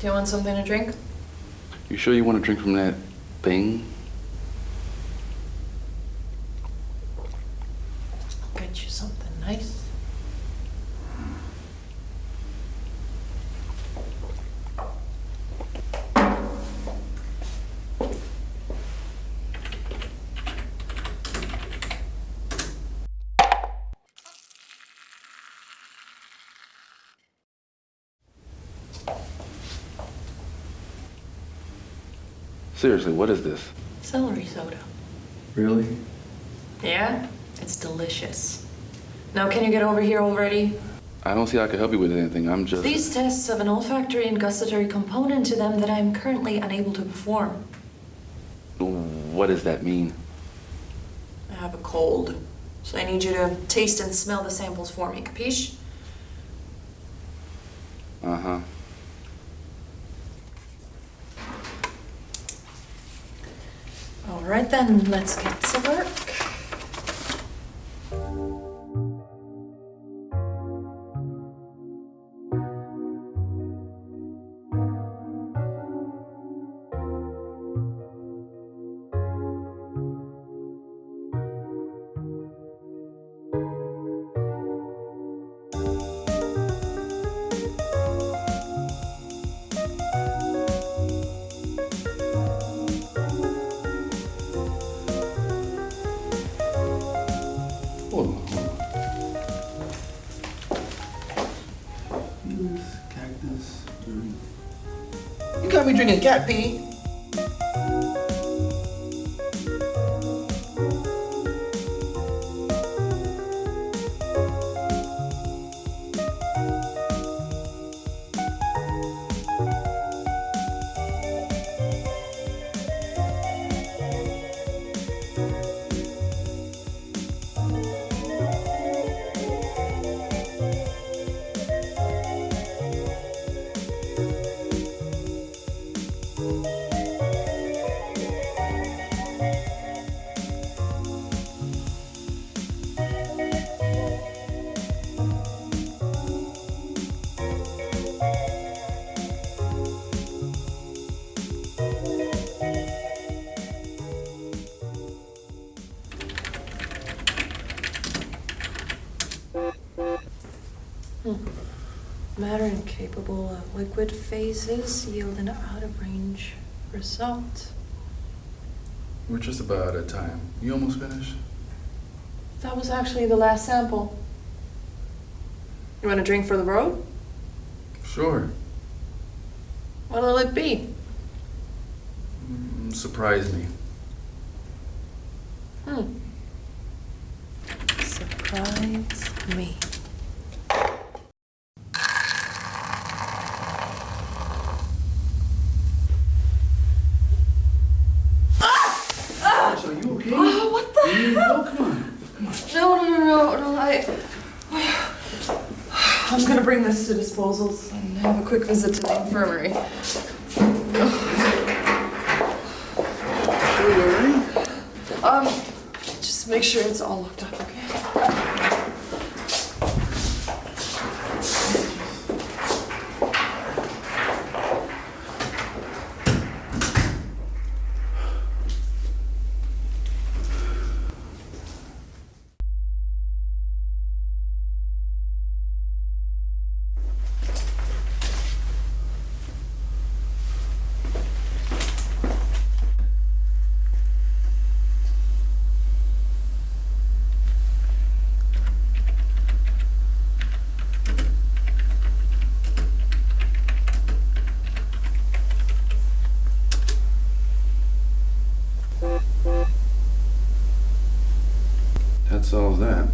Do you want something to drink? You sure you want to drink from that thing? I'll get you something nice. Seriously, what is this? Celery soda. Really? Yeah? It's delicious. Now, can you get over here already? I don't see how I can help you with anything. I'm just. These tests have an olfactory and gustatory component to them that I'm currently unable to perform. What does that mean? I have a cold, so I need you to taste and smell the samples for me, capiche? Uh huh. All right then, let's get to work. Drinking cat pee. Matter incapable of liquid phases yield an out-of-range result. We're just about out of time. You almost finished? That was actually the last sample. You want a drink for the road? Sure. What'll it be? Mm, surprise me. I... I'm gonna bring this to disposals and have a quick visit to the infirmary. Sure you're alright? Um, just make sure it's all locked up, okay? That solves that.